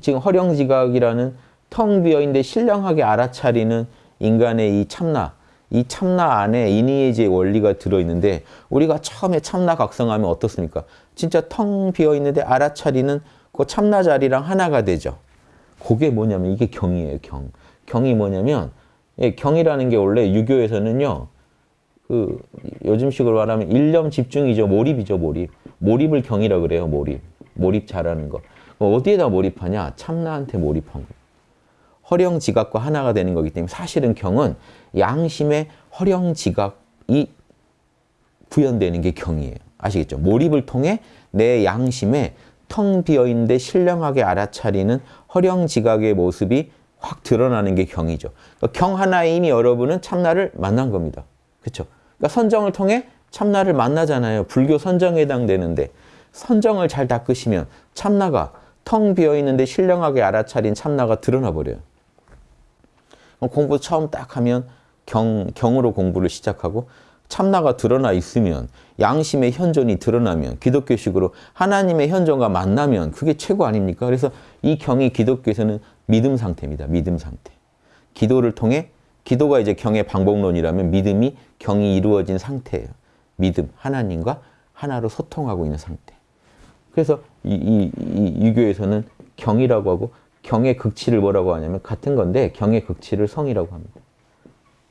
지금 허령지각이라는 텅 비어있는데 신령하게 알아차리는 인간의 이 참나, 이 참나 안에 이니에지의 원리가 들어있는데 우리가 처음에 참나 각성하면 어떻습니까? 진짜 텅 비어있는데 알아차리는 그 참나 자리랑 하나가 되죠. 그게 뭐냐면 이게 경이에요, 경. 경이 뭐냐면 예, 경이라는 게 원래 유교에서는요. 그 요즘식으로 말하면 일념 집중이죠. 몰입이죠, 몰입. 몰입을 경이라 그래요, 몰입. 몰입 잘하는 거. 어디에다 몰입하냐? 참나한테 몰입한 거예요. 허령지각과 하나가 되는 거기 때문에 사실은 경은 양심의 허령지각이 구현되는 게 경이에요. 아시겠죠? 몰입을 통해 내 양심에 텅 비어있는데 신령하게 알아차리는 허령지각의 모습이 확 드러나는 게 경이죠. 그러니까 경 하나에 이미 여러분은 참나를 만난 겁니다. 그렇죠? 그러니까 선정을 통해 참나를 만나잖아요. 불교 선정에 해당되는데 선정을 잘 닦으시면 참나가 텅 비어있는데 신령하게 알아차린 참나가 드러나 버려요. 공부 처음 딱 하면 경, 경으로 공부를 시작하고 참나가 드러나 있으면 양심의 현존이 드러나면 기독교식으로 하나님의 현존과 만나면 그게 최고 아닙니까? 그래서 이 경이 기독교에서는 믿음 상태입니다. 믿음 상태. 기도를 통해 기도가 이제 경의 방법론이라면 믿음이 경이 이루어진 상태예요. 믿음, 하나님과 하나로 소통하고 있는 상태. 그래서 이, 이, 이 유교에서는 경이라고 하고 경의 극치를 뭐라고 하냐면 같은 건데 경의 극치를 성이라고 합니다.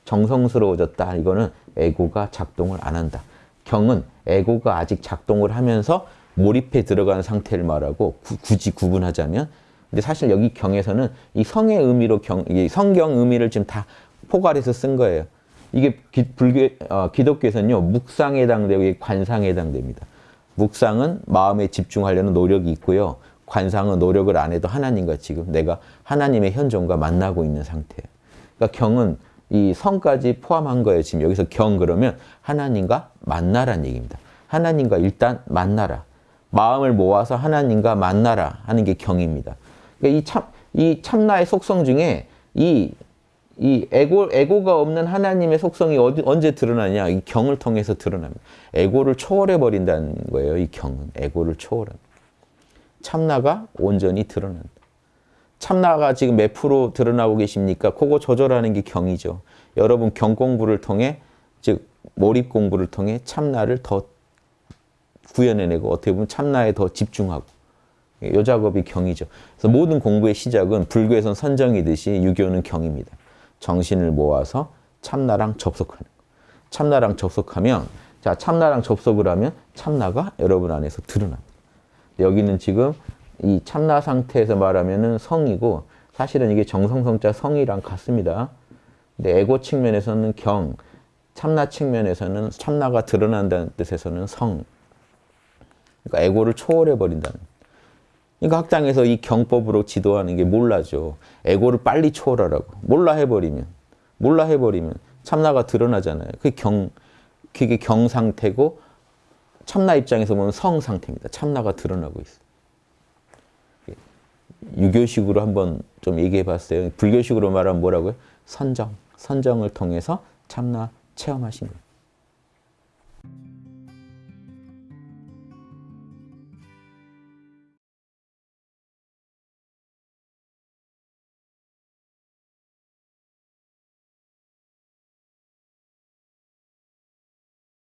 정성스러워졌다. 이거는 에고가 작동을 안 한다. 경은 에고가 아직 작동을 하면서 몰입해 들어가는 상태를 말하고 구, 굳이 구분하자면 근데 사실 여기 경에서는 이 성의 의미로 경, 이 성경 의미를 지금 다 포괄해서 쓴 거예요. 이게 기, 불교, 어, 기독교에서는요, 묵상에 해당되고 관상에 해당됩니다. 묵상은 마음에 집중하려는 노력이 있고요. 관상은 노력을 안 해도 하나님과 지금 내가 하나님의 현존과 만나고 있는 상태예요. 그러니까 경은 이 성까지 포함한 거예요. 지금 여기서 경 그러면 하나님과 만나라는 얘기입니다. 하나님과 일단 만나라. 마음을 모아서 하나님과 만나라 하는 게 경입니다. 그러니까 이 참, 이 참나의 속성 중에 이, 이 에고, 에고가 없는 하나님의 속성이 어디, 언제 드러나냐? 이 경을 통해서 드러납니다. 에고를 초월해 버린다는 거예요. 이 경은. 에고를 초월한. 참나가 온전히 드러난다. 참나가 지금 몇 프로 드러나고 계십니까? 그거 조절하는 게 경이죠. 여러분 경 공부를 통해 즉 몰입 공부를 통해 참나를 더 구현해내고 어떻게 보면 참나에 더 집중하고 요 작업이 경이죠. 그래서 모든 공부의 시작은 불교에선 선정이듯이 유교는 경입니다. 정신을 모아서 참나랑 접속하는 거. 참나랑 접속하면 자 참나랑 접속을 하면 참나가 여러분 안에서 드러납니다. 여기는 지금 이 참나 상태에서 말하면은 성이고 사실은 이게 정성성자 성이랑 같습니다. 근데 에고 측면에서는 경, 참나 측면에서는 참나가 드러난다는 뜻에서는 성. 그러니까 에고를 초월해 버린다는. 그러니까 학당에서 이 경법으로 지도하는 게 몰라죠. 에고를 빨리 초월하라고. 몰라 해버리면, 몰라 해버리면 참나가 드러나잖아요. 그게 경, 그게 경 상태고 참나 입장에서 보면 성 상태입니다. 참나가 드러나고 있어요. 유교식으로 한번 좀 얘기해 봤어요. 불교식으로 말하면 뭐라고요? 선정. 선정을 통해서 참나 체험하신 거예요.